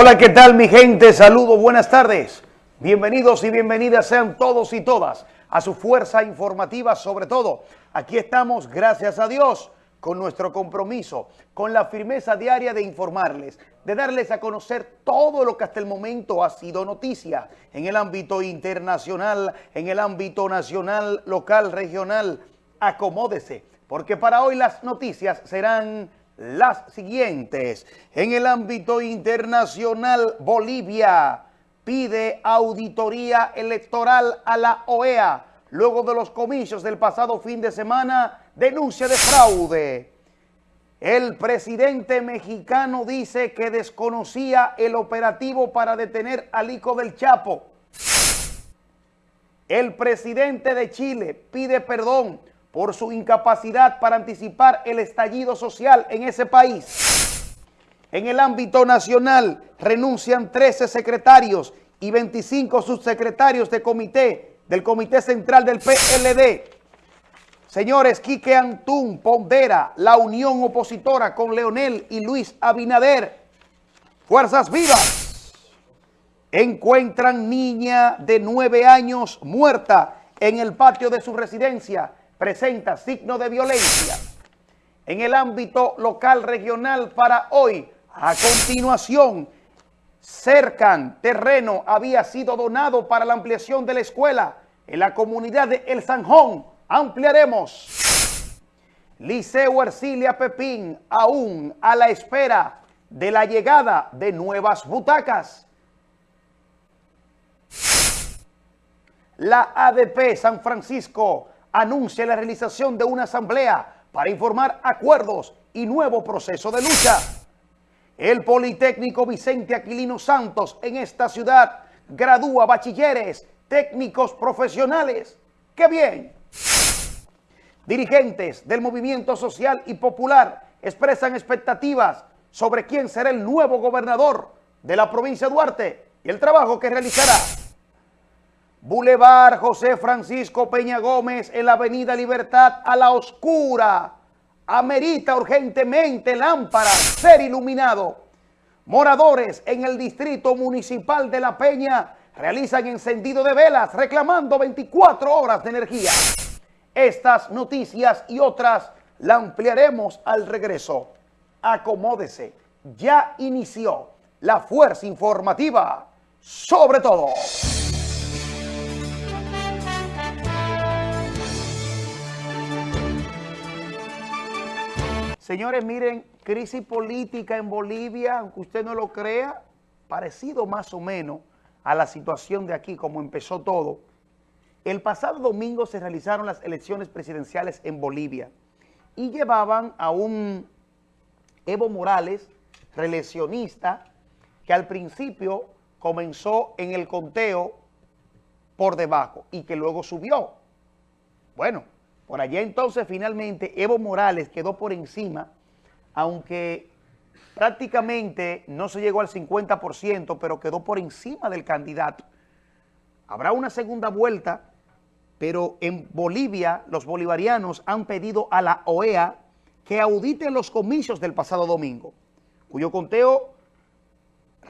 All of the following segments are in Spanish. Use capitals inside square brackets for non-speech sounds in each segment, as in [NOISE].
Hola, ¿qué tal mi gente? Saludos, buenas tardes. Bienvenidos y bienvenidas sean todos y todas a su fuerza informativa, sobre todo. Aquí estamos, gracias a Dios, con nuestro compromiso, con la firmeza diaria de informarles, de darles a conocer todo lo que hasta el momento ha sido noticia en el ámbito internacional, en el ámbito nacional, local, regional. Acomódese, porque para hoy las noticias serán las siguientes. En el ámbito internacional, Bolivia pide auditoría electoral a la OEA luego de los comicios del pasado fin de semana, denuncia de fraude. El presidente mexicano dice que desconocía el operativo para detener al hijo del Chapo. El presidente de Chile pide perdón por su incapacidad para anticipar el estallido social en ese país. En el ámbito nacional renuncian 13 secretarios y 25 subsecretarios de comité del Comité Central del PLD. Señores, Quique Antún pondera la unión opositora con Leonel y Luis Abinader. Fuerzas vivas. Encuentran niña de nueve años muerta en el patio de su residencia presenta signo de violencia en el ámbito local regional para hoy. A continuación, cercan terreno había sido donado para la ampliación de la escuela en la comunidad de El Sanjón. Ampliaremos. Liceo Ercilia Pepín aún a la espera de la llegada de nuevas butacas. La ADP San Francisco anuncia la realización de una asamblea para informar acuerdos y nuevo proceso de lucha. El Politécnico Vicente Aquilino Santos en esta ciudad gradúa bachilleres, técnicos profesionales. ¡Qué bien! Dirigentes del movimiento social y popular expresan expectativas sobre quién será el nuevo gobernador de la provincia de Duarte y el trabajo que realizará. Boulevard José Francisco Peña Gómez en la Avenida Libertad a la oscura. Amerita urgentemente lámpara ser iluminado. Moradores en el Distrito Municipal de La Peña realizan encendido de velas reclamando 24 horas de energía. Estas noticias y otras la ampliaremos al regreso. Acomódese, ya inició la fuerza informativa sobre todo. Señores, miren, crisis política en Bolivia, aunque usted no lo crea, parecido más o menos a la situación de aquí, como empezó todo. El pasado domingo se realizaron las elecciones presidenciales en Bolivia y llevaban a un Evo Morales, reeleccionista, que al principio comenzó en el conteo por debajo y que luego subió. Bueno, por allá entonces finalmente Evo Morales quedó por encima, aunque prácticamente no se llegó al 50%, pero quedó por encima del candidato. Habrá una segunda vuelta, pero en Bolivia los bolivarianos han pedido a la OEA que audite los comicios del pasado domingo, cuyo conteo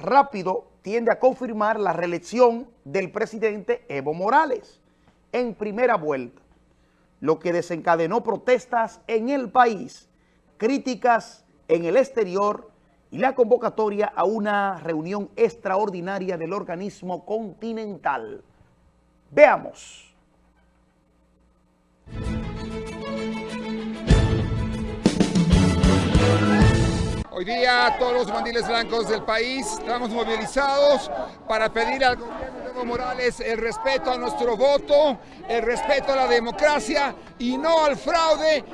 rápido tiende a confirmar la reelección del presidente Evo Morales en primera vuelta lo que desencadenó protestas en el país, críticas en el exterior y la convocatoria a una reunión extraordinaria del organismo continental. Veamos. Hoy día todos los mandiles blancos del país estamos movilizados para pedir al gobierno Morales el respeto a nuestro voto, el respeto a la democracia y no al fraude.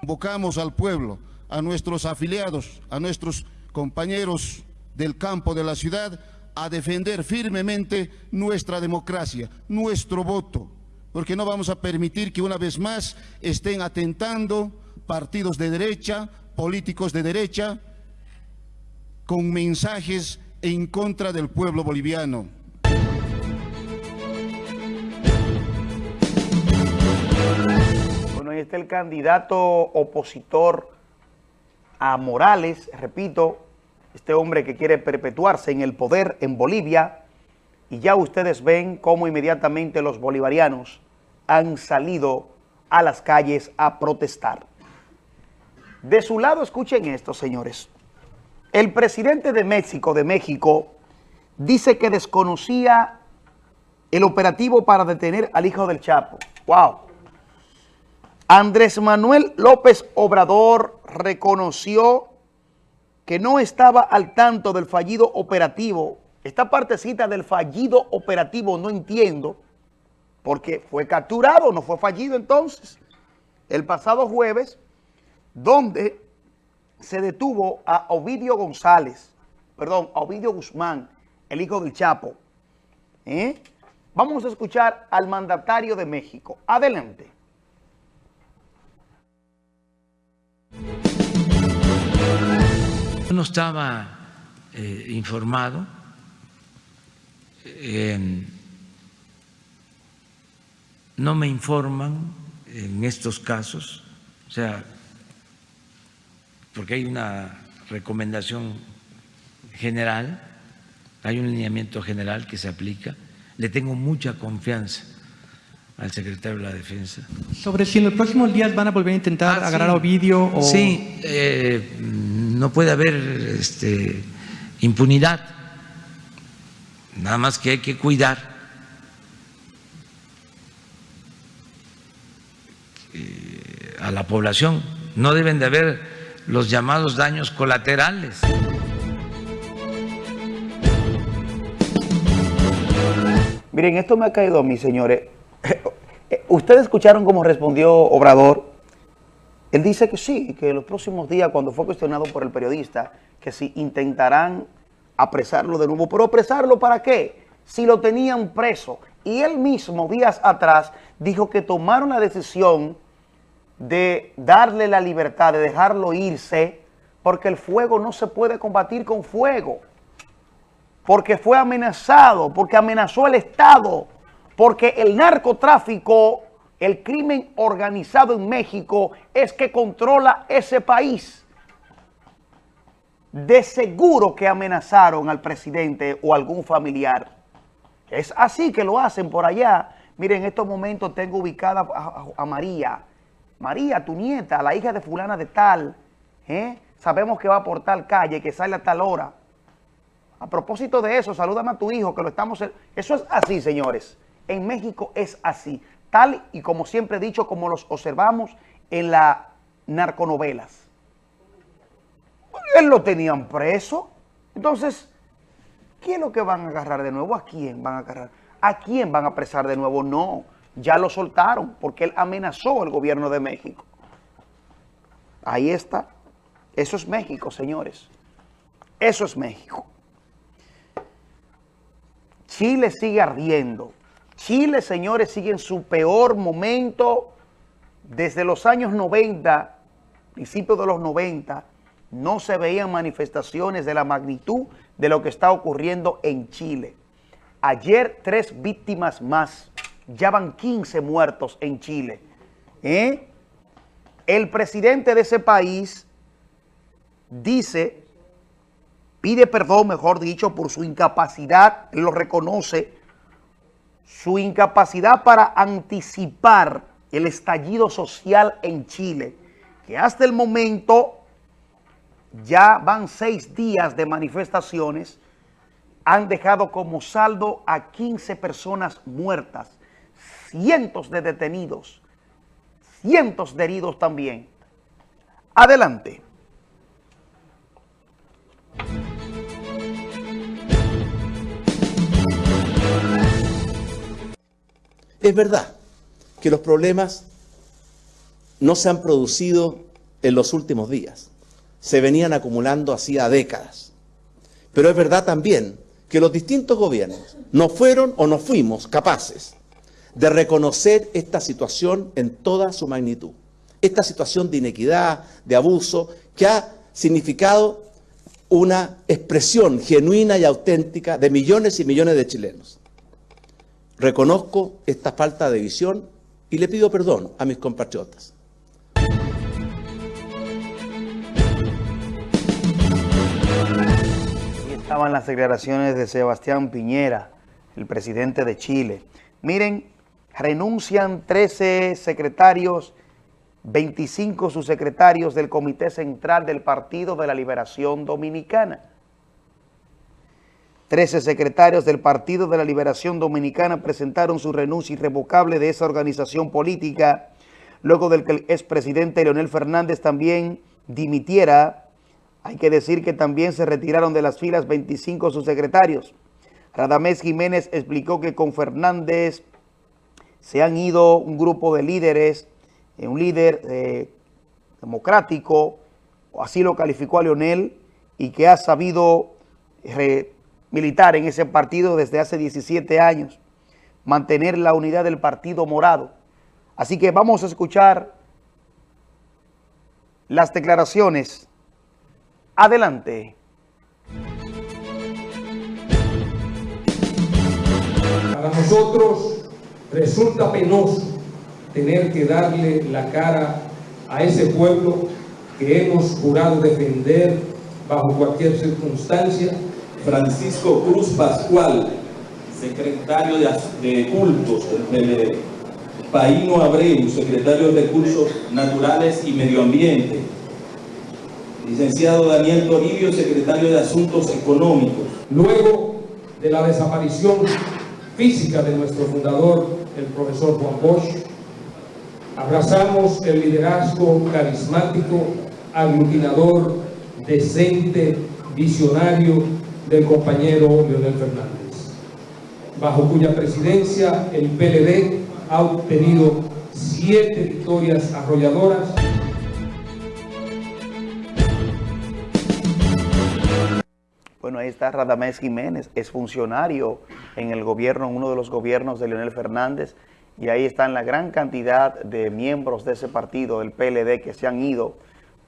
Convocamos al pueblo, a nuestros afiliados, a nuestros compañeros del campo de la ciudad a defender firmemente nuestra democracia, nuestro voto, porque no vamos a permitir que una vez más estén atentando partidos de derecha, políticos de derecha con mensajes en contra del pueblo boliviano. Ahí está el candidato opositor a Morales, repito, este hombre que quiere perpetuarse en el poder en Bolivia, y ya ustedes ven cómo inmediatamente los bolivarianos han salido a las calles a protestar. De su lado, escuchen esto, señores. El presidente de México, de México, dice que desconocía el operativo para detener al hijo del Chapo. ¡Wow! Andrés Manuel López Obrador reconoció que no estaba al tanto del fallido operativo. Esta partecita del fallido operativo no entiendo, porque fue capturado, no fue fallido entonces. El pasado jueves, donde se detuvo a Ovidio González, perdón, a Ovidio Guzmán, el hijo del Chapo. ¿Eh? Vamos a escuchar al mandatario de México. Adelante. No estaba eh, informado. no me informan en estos casos, o sea, porque hay una recomendación general, hay un lineamiento general que se aplica. Le tengo mucha confianza al secretario de la Defensa. Sobre si en los próximos días van a volver a intentar Ah, agarrar sí. a Ovidio o... Sí, eh, no puede haber este, impunidad, nada más que hay que cuidar eh, a la población. No deben de haber los llamados daños colaterales. Miren, esto me ha caído a señores. [LAUGHS] Ustedes escucharon cómo respondió Obrador. Él dice que sí, que los próximos días, cuando fue cuestionado por el periodista, que si intentarán apresarlo de nuevo. ¿Pero apresarlo para qué? Si lo tenían preso. Y él mismo, días atrás, dijo que tomaron la decisión de darle la libertad, de dejarlo irse, porque el fuego no se puede combatir con fuego porque fue amenazado, porque amenazó el Estado, porque el narcotráfico, el crimen organizado en México es que controla ese país. De seguro que amenazaron al presidente o algún familiar. Es así que lo hacen por allá. Miren, en estos momentos tengo ubicada a, María. María, tu nieta, la hija de fulana de tal. ¿eh? Sabemos que va por tal calle, que sale a tal hora. A propósito de eso, salúdame a tu hijo, que lo estamos... Eso es así, señores. En México es así. Tal y como siempre he dicho, como los observamos en las narconovelas. Él lo tenían preso. Entonces, ¿qué es lo que van a agarrar de nuevo? ¿A quién van a agarrar? ¿A quién van a apresar de nuevo? No, ya lo soltaron porque él amenazó al gobierno de México. Ahí está. Eso es México, señores. Eso es México. Chile sigue ardiendo. Chile, señores, sigue en su peor momento desde los años 90, principios de los 90, no se veían manifestaciones de la magnitud de lo que está ocurriendo en Chile. Ayer tres víctimas más, ya van 15 muertos en Chile. ¿Eh? El presidente de ese país dice pide perdón, mejor dicho, por su incapacidad, lo reconoce, su incapacidad para anticipar el estallido social en Chile, que hasta el momento ya van seis días de manifestaciones, han dejado como saldo a 15 personas muertas, cientos de detenidos, cientos de heridos también. Adelante. Es verdad que los problemas no se han producido en los últimos días, se venían acumulando hacía décadas. Pero es verdad también que los distintos gobiernos no fueron o no fuimos capaces de reconocer esta situación en toda su magnitud. Esta situación de inequidad, de abuso, que ha significado una expresión genuina y auténtica de millones y millones de chilenos. Reconozco esta falta de visión y le pido perdón a mis compatriotas. Estaban las declaraciones de Sebastián Piñera, el presidente de Chile. Miren, renuncian 13 secretarios, 25 subsecretarios del Comité Central del Partido de la Liberación Dominicana. 13 secretarios del Partido de la Liberación Dominicana presentaron su renuncia irrevocable de esa organización política, luego del que el expresidente Leonel Fernández también dimitiera hay que decir que también se retiraron de las filas 25 subsecretarios. Radamés Jiménez explicó que con Fernández se han ido un grupo de líderes, eh, un líder eh, democrático, así lo calificó a Leonel, y que ha sabido militar en ese partido desde hace 17 años, mantener la unidad del Partido Morado. Así que vamos a escuchar las declaraciones Adelante. Para nosotros resulta penoso tener que darle la cara a ese pueblo que hemos jurado defender bajo cualquier circunstancia. Francisco Cruz Pascual, secretario de, cultos del Paíno Abreu, secretario de Recursos Naturales y Medio Ambiente, licenciado Daniel Toribio, secretario de Asuntos Económicos. Luego de la desaparición física de nuestro fundador, el profesor Juan Bosch, abrazamos el liderazgo carismático, aglutinador, decente, visionario del compañero Leonel Fernández, bajo cuya presidencia el PLD ha obtenido siete victorias arrolladoras. Bueno, ahí está Radamés Jiménez, es funcionario en el gobierno, en uno de los gobiernos de Leonel Fernández, y ahí están la gran cantidad de miembros de ese partido, del PLD, que se han ido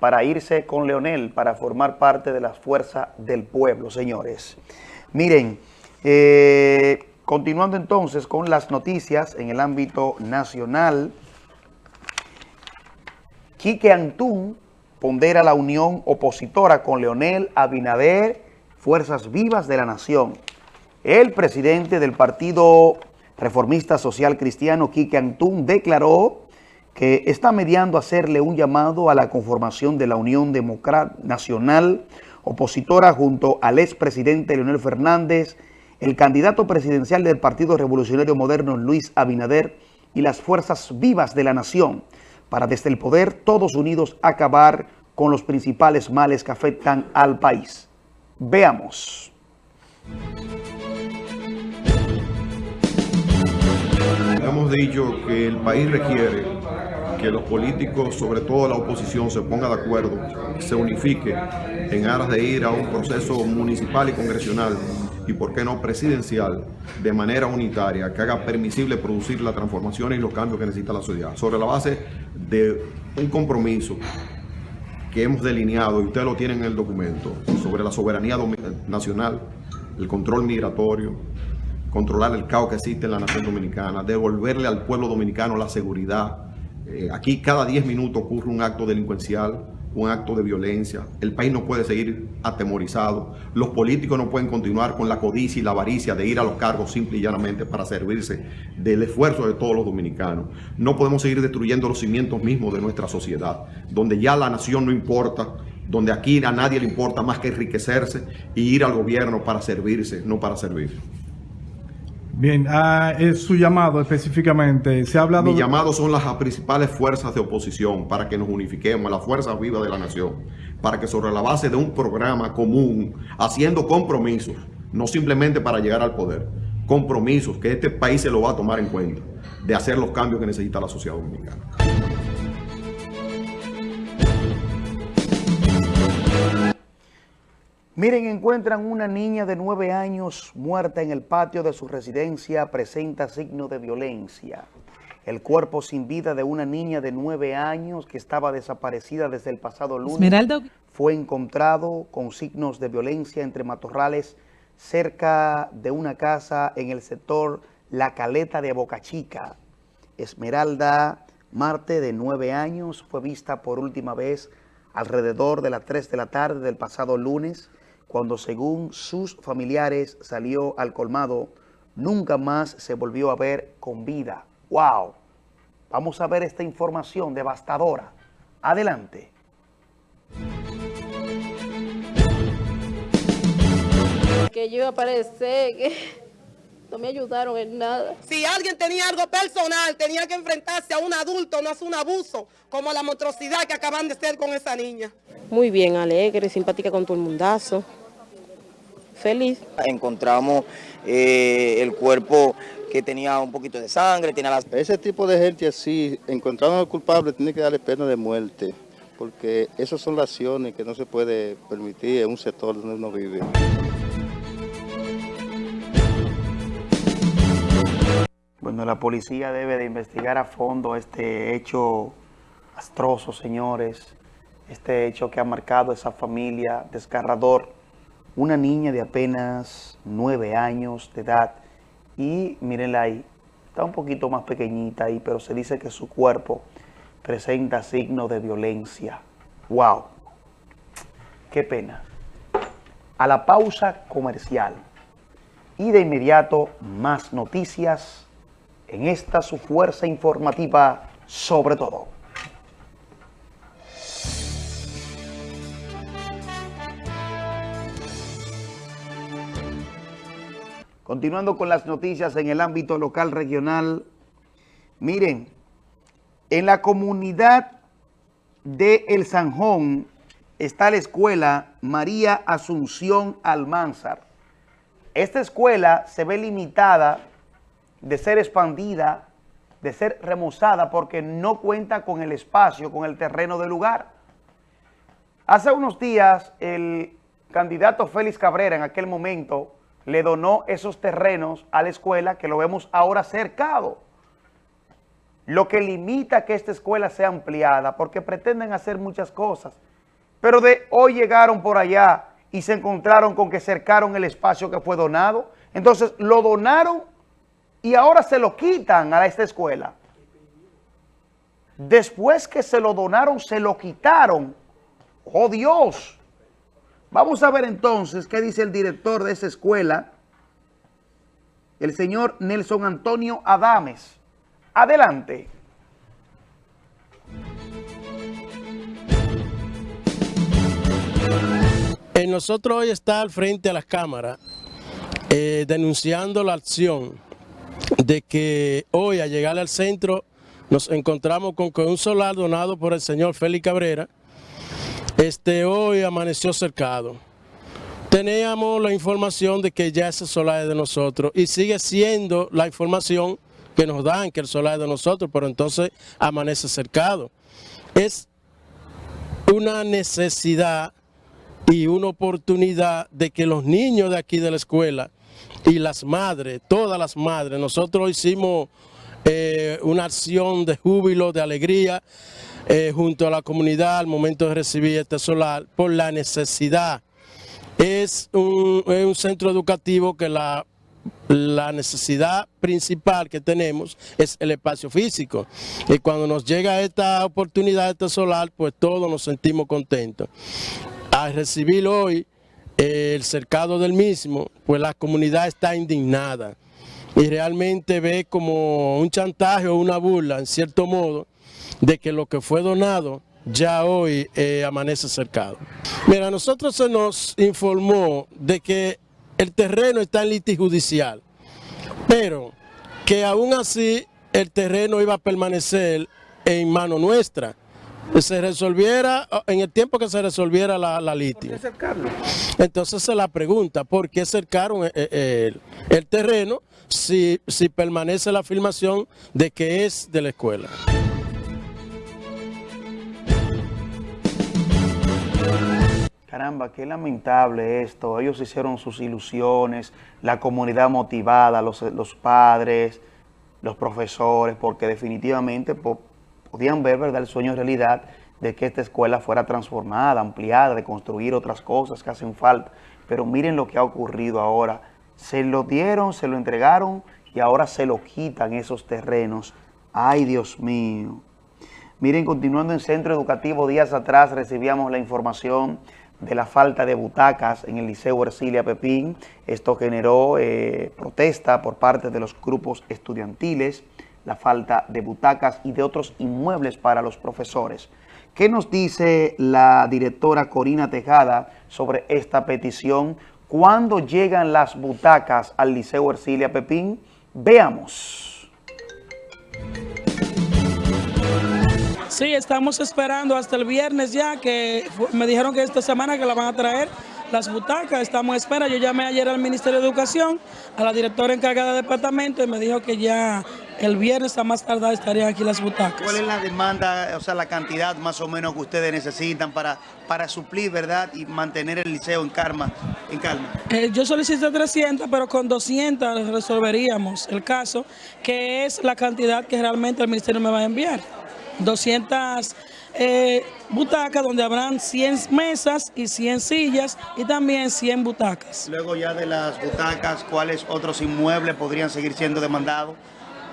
para irse con Leonel, para formar parte de la fuerza del pueblo, señores. Miren, eh, continuando entonces con las noticias en el ámbito nacional, Quique Antún pondera la unión opositora con Leonel Abinader Fuerzas Vivas de la Nación. El presidente del Partido Reformista Social Cristiano, Quique Antún, declaró que está mediando hacerle un llamado a la conformación de la Unión Democrática Nacional opositora junto al expresidente Leonel Fernández, el candidato presidencial del Partido Revolucionario Moderno Luis Abinader y las fuerzas vivas de la nación para desde el poder todos unidos acabar con los principales males que afectan al país. Veamos. Hemos dicho que el país requiere que los políticos, sobre todo la oposición, se ponga de acuerdo, se unifique en aras de ir a un proceso municipal y congresional y, por qué no, presidencial, de manera unitaria, que haga permisible producir la transformación y los cambios que necesita la sociedad, sobre la base de un compromiso que hemos delineado, y ustedes lo tienen en el documento, sobre la soberanía nacional, el control migratorio, controlar el caos que existe en la nación dominicana, devolverle al pueblo dominicano la seguridad. Eh, aquí cada 10 minutos ocurre un acto delincuencial, un acto de violencia. El país no puede seguir atemorizado. Los políticos no pueden continuar con la codicia y la avaricia de ir a los cargos simple y llanamente para servirse del esfuerzo de todos los dominicanos. No podemos seguir destruyendo los cimientos mismos de nuestra sociedad, donde ya la nación no importa, donde aquí a nadie le importa más que enriquecerse y ir al gobierno para servirse, no para servir. Bien, ah, es su llamado específicamente. Se ha hablado. Mi llamado son las principales fuerzas de oposición para que nos unifiquemos, las fuerzas vivas de la nación, para que sobre la base de un programa común, haciendo compromisos, no simplemente para llegar al poder, compromisos que este país se lo va a tomar en cuenta, de hacer los cambios que necesita la sociedad dominicana. Miren, encuentran una niña de nueve años muerta en el patio de su residencia, presenta signos de violencia. El cuerpo sin vida de una niña de nueve años que estaba desaparecida desde el pasado lunes fue encontrado con signos de violencia entre matorrales cerca de una casa en el sector La Caleta de Boca Chica. Esmeralda Marte, de nueve años, fue vista por última vez alrededor de las tres de la tarde del pasado lunes cuando según sus familiares salió al colmado, nunca más se volvió a ver con vida. ¡Wow! Vamos a ver esta información devastadora. Adelante. Que yo iba a aparecer, que [LAUGHS] no me ayudaron en nada. Si alguien tenía algo personal, tenía que enfrentarse a un adulto, no a un abuso, como la monstruosidad que acaban de ser con esa niña. Muy bien, alegre, simpática con todo el mundazo. Feliz. Encontramos eh, el cuerpo que tenía un poquito de sangre, tenía las... Ese tipo de gente así, encontrando al culpable, tiene que darle pena de muerte, porque esas son las acciones que no se puede permitir en un sector donde uno vive. Bueno, la policía debe de investigar a fondo este hecho astroso, señores. Este hecho que ha marcado esa familia desgarrador. Una niña de apenas nueve años de edad. Y mírenla ahí, está un poquito más pequeñita ahí, pero se dice que su cuerpo presenta signos de violencia. ¡Wow! ¡Qué pena! A la pausa comercial. Y de inmediato, más noticias en esta su fuerza informativa sobre todo. Continuando con las noticias en el ámbito local regional, miren, en la comunidad de El Sanjón está la escuela María Asunción Almanzar. Esta escuela se ve limitada de ser expandida, de ser remozada, porque no cuenta con el espacio, con el terreno del lugar. Hace unos días, el candidato Félix Cabrera, en aquel momento, le donó esos terrenos a la escuela que lo vemos ahora cercado. Lo que limita que esta escuela sea ampliada, porque pretenden hacer muchas cosas. Pero de hoy llegaron por allá y se encontraron con que cercaron el espacio que fue donado. Entonces lo donaron y ahora se lo quitan a esta escuela. Después que se lo donaron, se lo quitaron. ¡Oh Dios! Vamos a ver entonces qué dice el director de esa escuela, el señor Nelson Antonio Adames. Adelante. En nosotros hoy está al frente a las cámaras eh, denunciando la acción de que hoy al llegar al centro nos encontramos con que un solar donado por el señor Félix Cabrera este, hoy amaneció cercado. Teníamos la información de que ya ese solar es de nosotros y sigue siendo la información que nos dan que el solar es de nosotros, pero entonces amanece cercado. Es una necesidad y una oportunidad de que los niños de aquí de la escuela y las madres, todas las madres, nosotros hicimos eh, una acción de júbilo, de alegría, eh, junto a la comunidad al momento de recibir este solar por la necesidad. Es un, centro educativo que la, la necesidad principal que tenemos es el espacio físico. Y cuando nos llega esta oportunidad, este solar, pues todos nos sentimos contentos. Al recibir hoy eh, el cercado del mismo, pues la comunidad está indignada y realmente ve como un chantaje o una burla, en cierto modo, de que lo que fue donado ya hoy eh, amanece cercado. Mira, a nosotros se nos informó de que el terreno está en litigio judicial, pero que aún así el terreno iba a permanecer en mano nuestra. Se resolviera, en el tiempo que se resolviera la, la litigio. Entonces se la pregunta, ¿por qué cercaron el, eh, eh, el, el terreno si, si permanece la afirmación de que es de la escuela? Caramba, qué lamentable esto. Ellos hicieron sus ilusiones, la comunidad motivada, los, padres, los profesores, porque definitivamente podían ver ¿verdad? el sueño en realidad de que esta escuela fuera transformada, ampliada, de construir otras cosas que hacen falta. Pero miren lo que ha ocurrido ahora. Se lo dieron, se lo entregaron y ahora se lo quitan esos terrenos. ¡Ay, Dios mío! Miren, continuando en Centro Educativo, días atrás recibíamos la información de la falta de butacas en el Liceo Ercilia Pepín. Esto generó eh, protesta por parte de los grupos estudiantiles, la falta de butacas y de otros inmuebles para los profesores. ¿Qué nos dice la directora Corina Tejada sobre esta petición? ¿Cuándo llegan las butacas al Liceo Ercilia Pepín? Veamos. Sí, estamos esperando hasta el viernes ya, que me dijeron que esta semana que la van a traer las butacas, estamos en espera. Yo llamé ayer al Ministerio de Educación, a la directora encargada del departamento y me dijo que ya el viernes a más tardar estarían aquí las butacas. ¿Cuál es la demanda, o sea, la cantidad más o menos que ustedes necesitan para, para suplir, verdad, y mantener el liceo en calma? En calma? Eh, yo solicité 300, pero con 200 resolveríamos el caso, que es la cantidad que realmente el ministerio me va a enviar. 200 eh, butacas donde habrán 100 mesas y 100 sillas y también 100 butacas. Luego ya de las butacas, ¿cuáles otros inmuebles podrían seguir siendo demandados?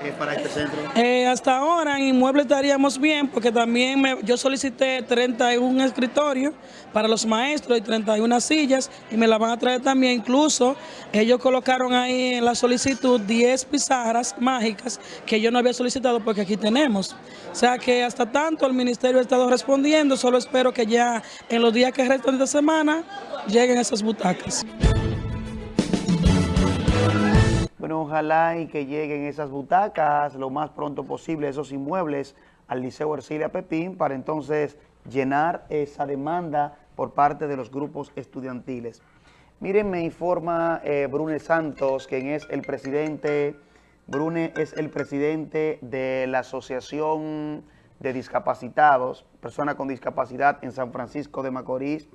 Eh, para este centro? Eh, hasta ahora en inmuebles estaríamos bien porque también yo solicité 31 escritorios para los maestros y 31 sillas y me la van a traer también. Incluso ellos colocaron ahí en la solicitud 10 pizarras mágicas que yo no había solicitado porque aquí tenemos. O sea que hasta tanto el ministerio ha estado respondiendo, solo espero que ya en los días que restan de semana lleguen esas butacas. Ojalá y que lleguen esas butacas lo más pronto posible, esos inmuebles al Liceo Ercilia Pepín para entonces llenar esa demanda por parte de los grupos estudiantiles. Miren, me informa eh, Brune Santos, quien es el presidente, Brune es el presidente de la Asociación de Discapacitados, Personas con Discapacidad en San Francisco de Macorís,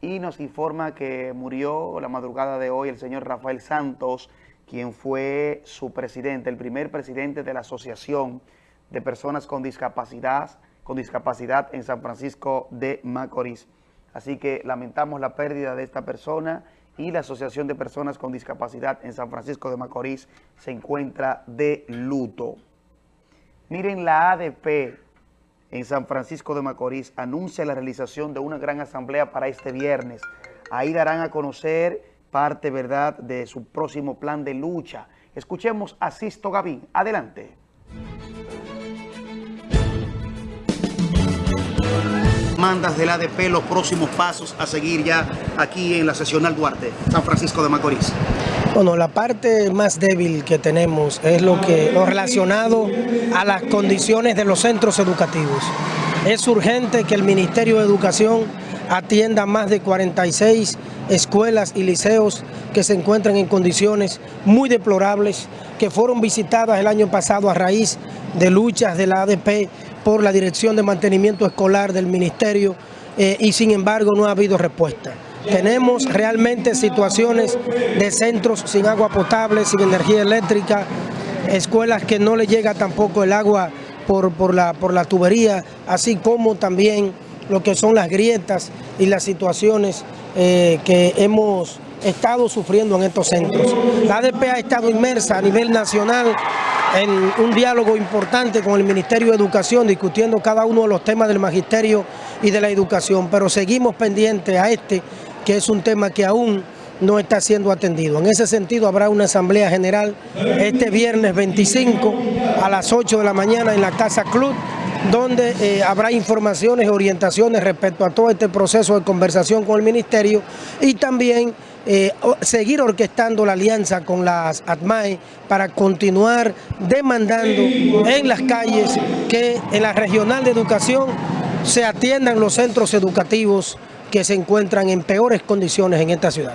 y nos informa que murió la madrugada de hoy el señor Rafael Santos, quien fue su presidente, el primer presidente de la Asociación de Personas con Discapacidad, con discapacidad en San Francisco de Macorís. Así que lamentamos la pérdida de esta persona y la Asociación de Personas con Discapacidad en San Francisco de Macorís se encuentra de luto. Miren, la ADP en San Francisco de Macorís anuncia la realización de una gran asamblea para este viernes. Ahí darán a conocer parte, ¿verdad?, de su próximo plan de lucha. Escuchemos a Sisto Gavín. Adelante. Mandas del ADP los próximos pasos a seguir ya aquí en la sesional Duarte, San Francisco de Macorís. Bueno, la parte más débil que tenemos es lo, que, lo relacionado a las condiciones de los centros educativos. Es urgente que el Ministerio de Educación atienda más de 46 escuelas y liceos que se encuentran en condiciones muy deplorables, que fueron visitadas el año pasado a raíz de luchas de la ADP por la Dirección de Mantenimiento Escolar del Ministerio eh, y sin embargo no ha habido respuesta. Tenemos realmente situaciones de centros sin agua potable, sin energía eléctrica, escuelas que no le llega tampoco el agua por, por, la, por la tubería, así como también lo que son las grietas y las situaciones eh, que hemos estado sufriendo en estos centros. La ADP ha estado inmersa a nivel nacional en un diálogo importante con el Ministerio de Educación, discutiendo cada uno de los temas del magisterio y de la educación, pero seguimos pendientes a este, que es un tema que aún no está siendo atendido. En ese sentido habrá una asamblea general este viernes 25 a las 8 de la mañana en la Casa Club, donde eh, habrá informaciones orientaciones respecto a todo este proceso de conversación con el Ministerio y también eh, seguir orquestando la alianza con las ATMAE para continuar demandando en las calles que en la regional de educación se atiendan los centros educativos que se encuentran en peores condiciones en esta ciudad.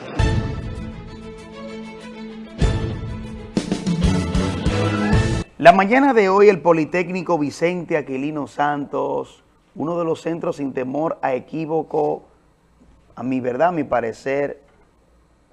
La mañana de hoy el Politécnico Vicente Aquilino Santos, uno de los centros sin temor a equívoco, a mi verdad, a mi parecer,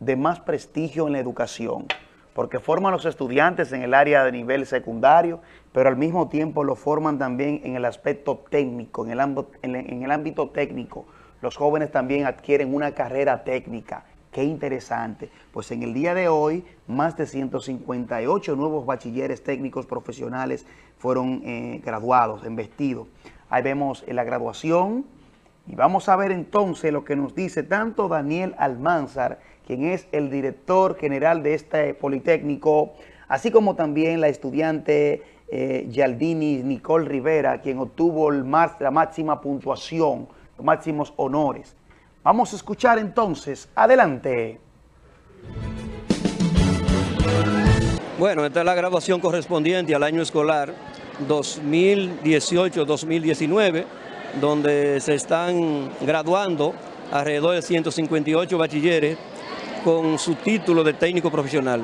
de más prestigio en la educación, porque forman los estudiantes en el área de nivel secundario, pero al mismo tiempo lo forman también en el aspecto técnico, en el, ámbito, en el ámbito técnico. Los jóvenes también adquieren una carrera técnica. Qué interesante. Pues en el día de hoy, más de 158 nuevos bachilleres técnicos profesionales fueron eh, graduados, embestidos. Ahí vemos la graduación Y vamos a ver entonces lo que nos dice tanto Daniel Almanzar, quien es el director general de este Politécnico, así como también la estudiante eh, Yaldini Nicole Rivera, quien obtuvo la máxima puntuación, los máximos honores. Vamos a escuchar entonces. Adelante. Bueno, esta es la graduación correspondiente al año escolar 2018-2019, donde se están graduando alrededor de 158 bachilleres con su título de técnico profesional.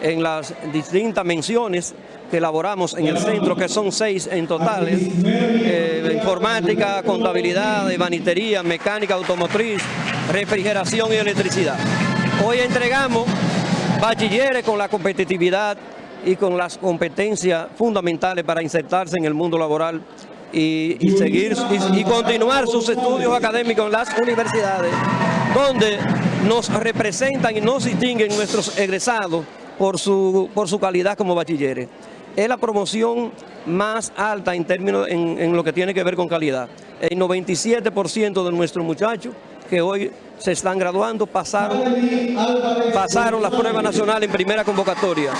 En las distintas menciones que elaboramos en el centro, que son seis en totales, eh, informática, contabilidad, banitería, mecánica automotriz, refrigeración y electricidad. Hoy entregamos bachilleres con la competitividad y con las competencias fundamentales para insertarse en el mundo laboral y, seguir y, continuar sus estudios académicos en las universidades, donde nos representan y nos distinguen nuestros egresados por su, por su calidad como bachilleres es la promoción más alta en términos en, lo que tiene que ver con calidad. El 97% de nuestros muchachos que hoy se están graduando pasaron, pasaron las pruebas nacionales en primera convocatoria.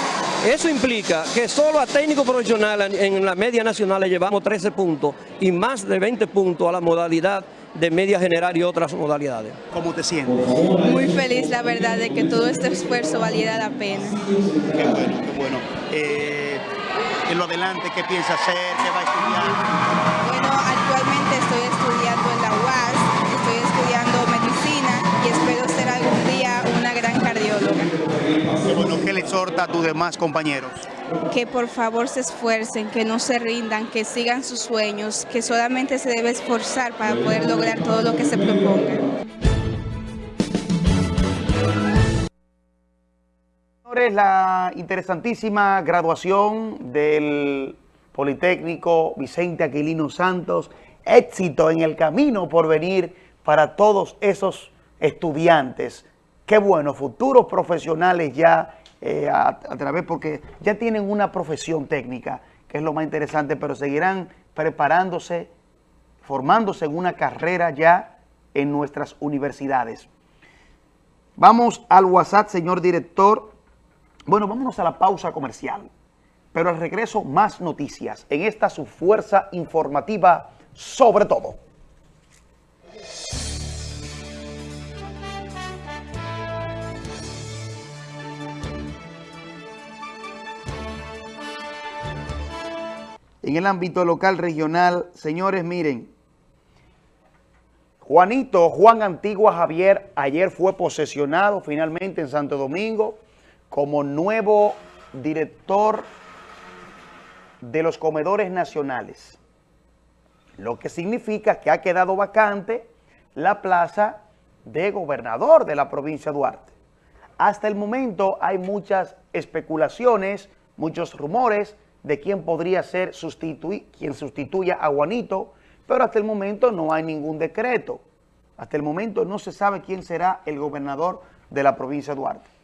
Eso implica que solo a técnico profesional en la media nacional le llevamos 13 puntos y más de 20 puntos a la modalidad de media general y otras modalidades. ¿Cómo te sientes? Muy feliz, la verdad, de que todo este esfuerzo valiera la pena. Qué bueno, qué bueno. Eh, en lo adelante, ¿qué piensa hacer? ¿Qué va a estudiar? Bueno, actualmente estoy estudiando en la UAS, estoy estudiando medicina y espero ser algún día una gran cardióloga. Qué bueno, ¿qué le exhorta a tus demás compañeros? Que por favor se esfuercen, que no se rindan, que sigan sus sueños, que solamente se debe esforzar para poder lograr todo lo que se proponga. La interesantísima graduación del Politécnico Vicente Aquilino Santos. Éxito en el camino por venir para todos esos estudiantes. Qué bueno, futuros profesionales ya eh, a, través, porque ya tienen una profesión técnica, que es lo más interesante, pero seguirán preparándose, formándose en una carrera ya en nuestras universidades. Vamos al WhatsApp, señor director, bueno, vámonos a la pausa comercial, pero al regreso más noticias en esta su fuerza informativa sobre todo. En el ámbito local regional, señores, miren, Juanito, Juan Antigua Javier, ayer fue posesionado finalmente en Santo Domingo como nuevo director de los comedores nacionales, lo que significa que ha quedado vacante la plaza de gobernador de la provincia de Duarte. Hasta el momento hay muchas especulaciones, muchos rumores de quién podría ser quien sustituya a Juanito, pero hasta el momento no hay ningún decreto. Hasta el momento no se sabe quién será el gobernador de la provincia de Duarte.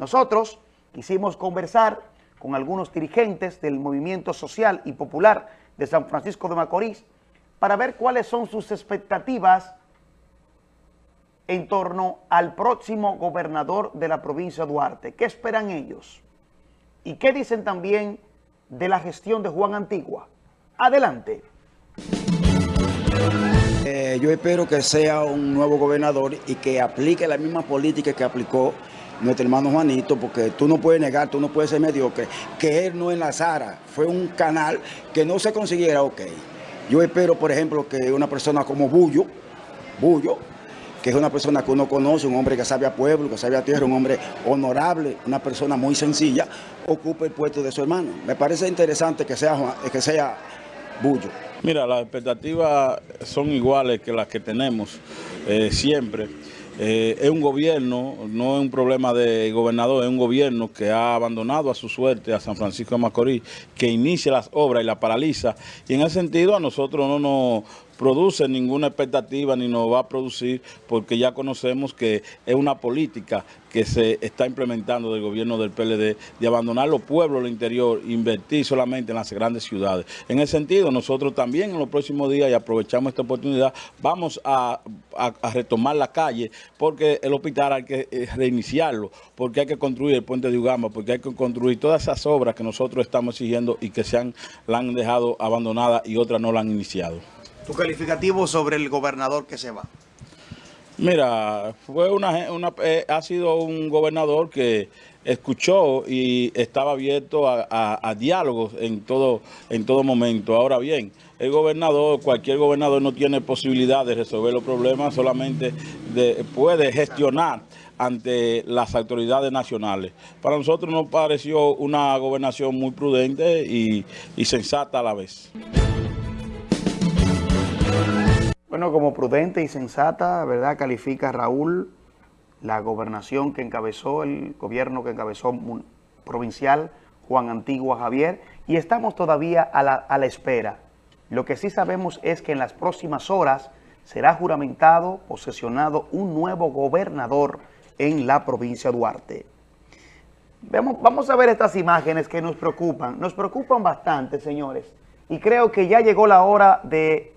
Nosotros quisimos conversar con algunos dirigentes del movimiento social y popular de San Francisco de Macorís para ver cuáles son sus expectativas en torno al próximo gobernador de la provincia de Duarte. ¿Qué esperan ellos? ¿Y qué dicen también de la gestión de Juan Antigua? Adelante. Eh, yo espero que sea un nuevo gobernador y que aplique la misma política que aplicó nuestro hermano Juanito, porque tú no puedes negar, tú no puedes ser mediocre, que él no enlazara, fue un canal que no se consiguiera, ok. Yo espero, por ejemplo, que una persona como Bullo, Bullo, que es una persona que uno conoce, un hombre que sabe a pueblo, que sabe a tierra, un hombre honorable, una persona muy sencilla, ocupe el puesto de su hermano. Me parece interesante que sea, que sea Bullo. Mira, las expectativas son iguales que las que tenemos eh, siempre. Eh, es un gobierno, no es un problema de gobernador, es un gobierno que ha abandonado a su suerte a San Francisco de Macorís, que inicia las obras y las paraliza. Y en ese sentido a nosotros no nos produce ninguna expectativa ni nos va a producir porque ya conocemos que es una política que se está implementando del gobierno del PLD de abandonar los pueblos del interior, invertir solamente en las grandes ciudades. En ese sentido, nosotros también en los próximos días, y aprovechamos esta oportunidad, vamos a, a- retomar la calle porque el hospital hay que eh, reiniciarlo, porque hay que construir el puente de Ugamba, porque hay que construir todas esas obras que nosotros estamos exigiendo y que se han, la han dejado abandonada y otras no la han iniciado. Tu calificativo sobre el gobernador que se va. Mira, fue una, una- eh, ha sido un gobernador que escuchó y estaba abierto a, diálogos en todo, en todo momento. Ahora bien, el gobernador, cualquier gobernador no tiene posibilidad de resolver los problemas, solamente de- puede gestionar ante las autoridades nacionales. Para nosotros nos pareció una gobernación muy prudente y sensata a la vez. Bueno, como prudente y sensata, ¿verdad? Califica Raúl la gobernación que encabezó, el gobierno que encabezó provincial Juan Antigua Javier, y estamos todavía a la, espera. Lo que sí sabemos es que en las próximas horas será juramentado, posesionado un nuevo gobernador en la provincia de Duarte. Vamos a ver estas imágenes que nos preocupan. Nos preocupan bastante, señores. Y creo que ya llegó la hora de,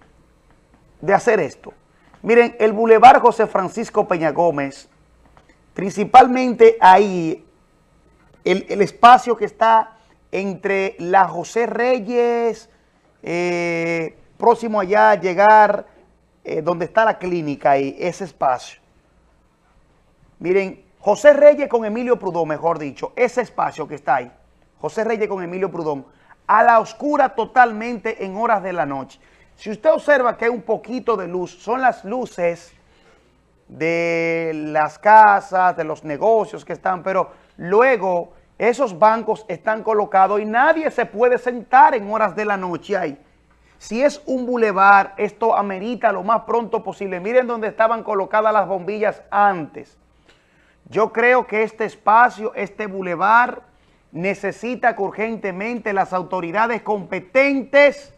de hacer esto. Miren, el Boulevard José Francisco Peña Gómez, principalmente ahí, el, el espacio que está entre la José Reyes, eh, próximo allá a llegar, eh, donde está la clínica ahí, ese espacio. Miren, José Reyes con Emilio Prudón, mejor dicho, ese espacio que está ahí, José Reyes con Emilio Prudón, a la oscura totalmente en horas de la noche. Si usted observa que hay un poquito de luz, son las luces de las casas, de los negocios que están, pero luego esos bancos están colocados y nadie se puede sentar en horas de la noche ahí. Si es un bulevar, esto amerita lo más pronto posible. Miren dónde estaban colocadas las bombillas antes. Yo creo que este espacio, este bulevar, necesita que urgentemente las autoridades competentes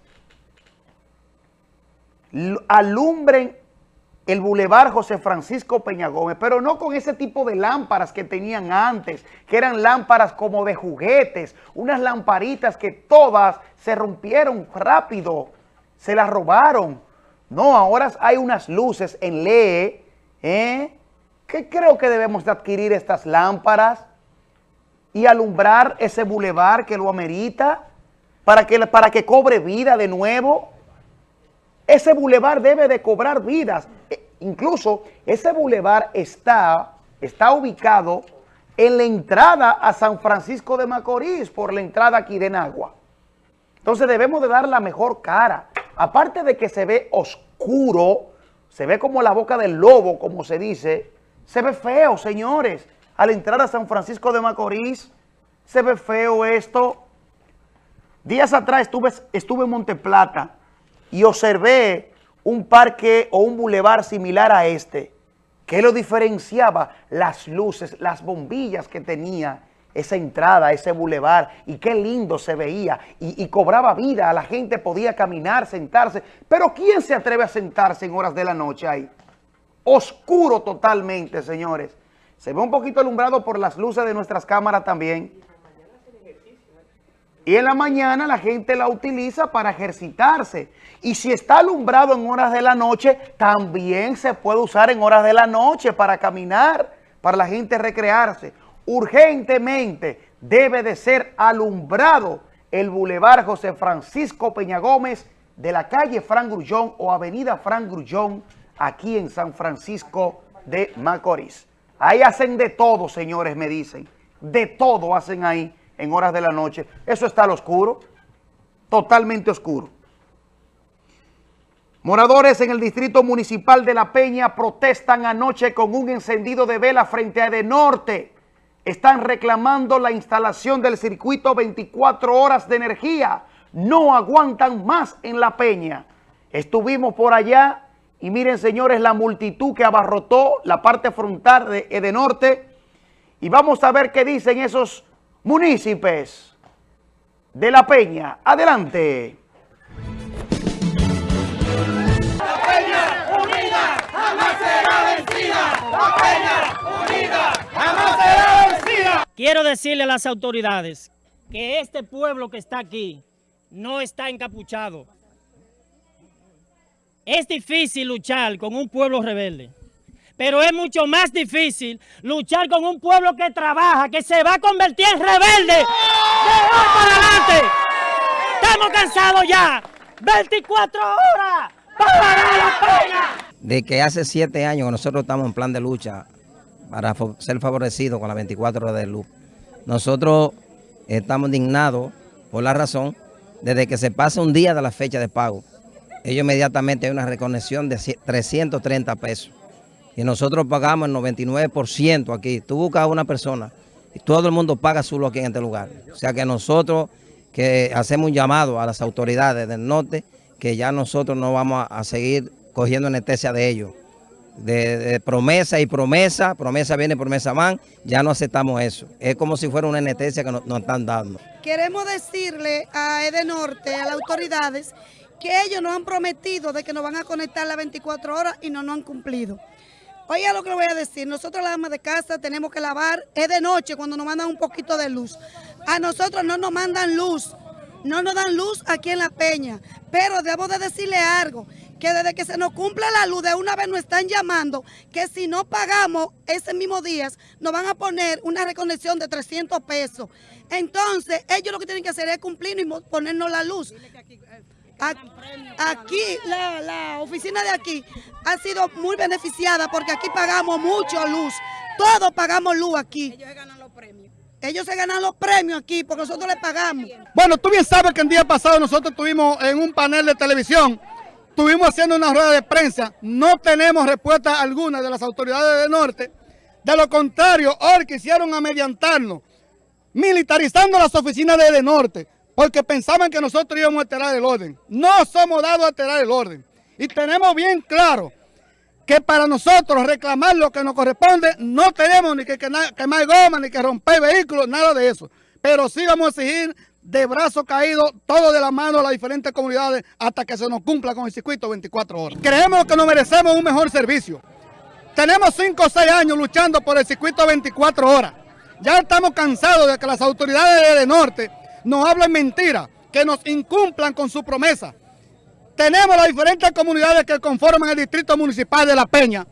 alumbren el bulevar José Francisco Peña Gómez, pero no con ese tipo de lámparas que tenían antes, que eran lámparas como de juguetes, unas lamparitas que todas se rompieron rápido, se las robaron. No, ahora hay unas luces en LED, ¿eh? que creo que debemos de adquirir estas lámparas y alumbrar ese bulevar que lo amerita para que, para que cobre vida de nuevo. Ese bulevar debe de cobrar vidas. E- incluso ese bulevar está, está ubicado en la entrada a San Francisco de Macorís, por la entrada aquí de Nagua. Entonces debemos de dar la mejor cara. Aparte de que se ve oscuro, se ve como la boca del lobo, como se dice, se ve feo, señores. Al entrar a San Francisco de Macorís, se ve feo esto. Días atrás estuve, estuve en Monteplata y observé un parque o un bulevar similar a este. que lo diferenciaba? Las luces, las bombillas que tenía esa entrada, ese bulevar, y qué lindo se veía, y, y cobraba vida, la gente podía caminar, sentarse, pero ¿quién se atreve a sentarse en horas de la noche ahí? Oscuro totalmente, señores. Se ve un poquito alumbrado por las luces de nuestras cámaras también. Y en la mañana la gente la utiliza para ejercitarse. Y si está alumbrado en horas de la noche, también se puede usar en horas de la noche para caminar, para la gente recrearse. Urgentemente debe de ser alumbrado el Boulevard José Francisco Peña Gómez de la calle Fran Grullón o avenida Fran Grullón aquí en San Francisco de Macorís. Ahí hacen de todo, señores, me dicen. De todo hacen ahí en horas de la noche. Eso está al oscuro, totalmente oscuro. Moradores en el Distrito Municipal de La Peña protestan anoche con un encendido de vela frente a Edenorte. Están reclamando la instalación del circuito 24 horas de energía. No aguantan más en La Peña. Estuvimos por allá y miren, señores, la multitud que abarrotó la parte frontal de Edenorte. Y vamos a ver qué dicen esos Munícipes de la Peña. Adelante. La Peña unida jamás será vencida. La Peña unida jamás será vencida. Quiero decirle a las autoridades que este pueblo que está aquí no está encapuchado. Es difícil luchar con un pueblo rebelde pero es mucho más difícil luchar con un pueblo que trabaja, que se va a convertir en rebelde de hoy para adelante. Estamos cansados ya. 24 horas para la pena. De que hace siete años que nosotros estamos en plan de lucha para ser favorecidos con las 24 horas de luz. Nosotros estamos indignados por la razón, desde que se pasa un día de la fecha de pago, ellos inmediatamente hay una reconexión de 330 pesos. Y nosotros pagamos el 99% aquí. Tú buscas a una persona y todo el mundo paga solo aquí en este lugar. O sea que nosotros que hacemos un llamado a las autoridades del norte, que ya nosotros no vamos a, seguir cogiendo anestesia de ellos. De, promesa y promesa, promesa viene, promesa van, ya no aceptamos eso. Es como si fuera una anestesia que nos, están dando. Queremos decirle a Edenorte, a las autoridades, que ellos nos han prometido de que nos van a conectar las 24 horas y no nos han cumplido. Oiga lo que le voy a decir, nosotros las amas de casa tenemos que lavar, es de noche cuando nos mandan un poquito de luz. A nosotros no nos mandan luz, no nos dan luz aquí en La Peña, pero debo de decirle algo, que desde que se nos cumple la luz, de una vez nos están llamando, que si no pagamos ese mismo día, nos van a poner una reconexión de 300 pesos. Entonces, ellos lo que tienen que hacer es cumplir y ponernos la luz. Aquí, la, oficina de aquí ha sido muy beneficiada porque aquí pagamos mucho luz. Todos pagamos luz aquí. Ellos se ganan los premios. Ellos se ganan los premios aquí porque nosotros les pagamos. Bueno, tú bien sabes que el día pasado nosotros estuvimos en un panel de televisión, estuvimos haciendo una rueda de prensa, no tenemos respuesta alguna de las autoridades del norte. De lo contrario, hoy quisieron amediantarnos, militarizando las oficinas de, de norte porque pensaban que nosotros íbamos a alterar el orden. No somos dados a alterar el orden. Y tenemos bien claro que para nosotros reclamar lo que nos corresponde, no tenemos ni que quemar goma, ni que romper vehículos, nada de eso. Pero sí vamos a exigir de brazo caído, todo de la mano a las diferentes comunidades hasta que se nos cumpla con el circuito 24 horas. Creemos que nos merecemos un mejor servicio. Tenemos 5 o 6 años luchando por el circuito 24 horas. Ya estamos cansados de que las autoridades de norte nos hablan mentira, que nos incumplan con su promesa. Tenemos las diferentes comunidades que conforman el distrito municipal de La Peña,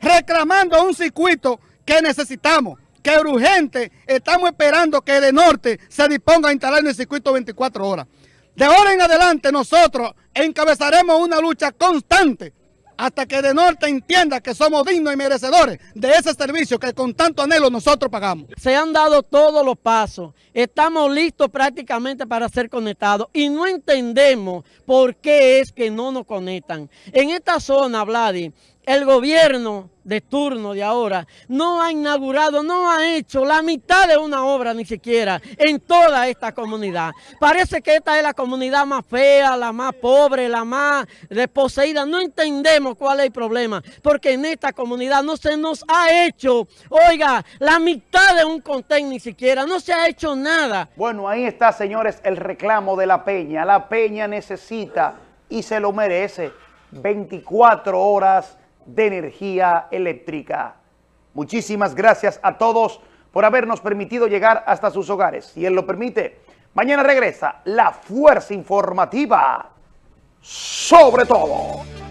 reclamando un circuito que necesitamos, que urgente estamos esperando que de norte se disponga a instalar en el circuito 24 horas. De ahora en adelante nosotros encabezaremos una lucha constante hasta que de norte entienda que somos dignos y merecedores de ese servicio que con tanto anhelo nosotros pagamos. Se han dado todos los pasos, estamos listos prácticamente para ser conectados y no entendemos por qué es que no nos conectan. En esta zona, Vladi, el gobierno de turno de ahora no ha inaugurado, no ha hecho la mitad de una obra ni siquiera en toda esta comunidad. Parece que esta es la comunidad más fea, la más pobre, la más desposeída. No entendemos cuál es el problema, porque en esta comunidad no se nos ha hecho, oiga, la mitad de un contén ni siquiera, no se ha hecho nada. Bueno, ahí está, señores, el reclamo de la Peña. La Peña necesita y se lo merece 24 horas de energía eléctrica. Muchísimas gracias a todos por habernos permitido llegar hasta sus hogares. Si Él lo permite, mañana regresa la Fuerza Informativa sobre todo.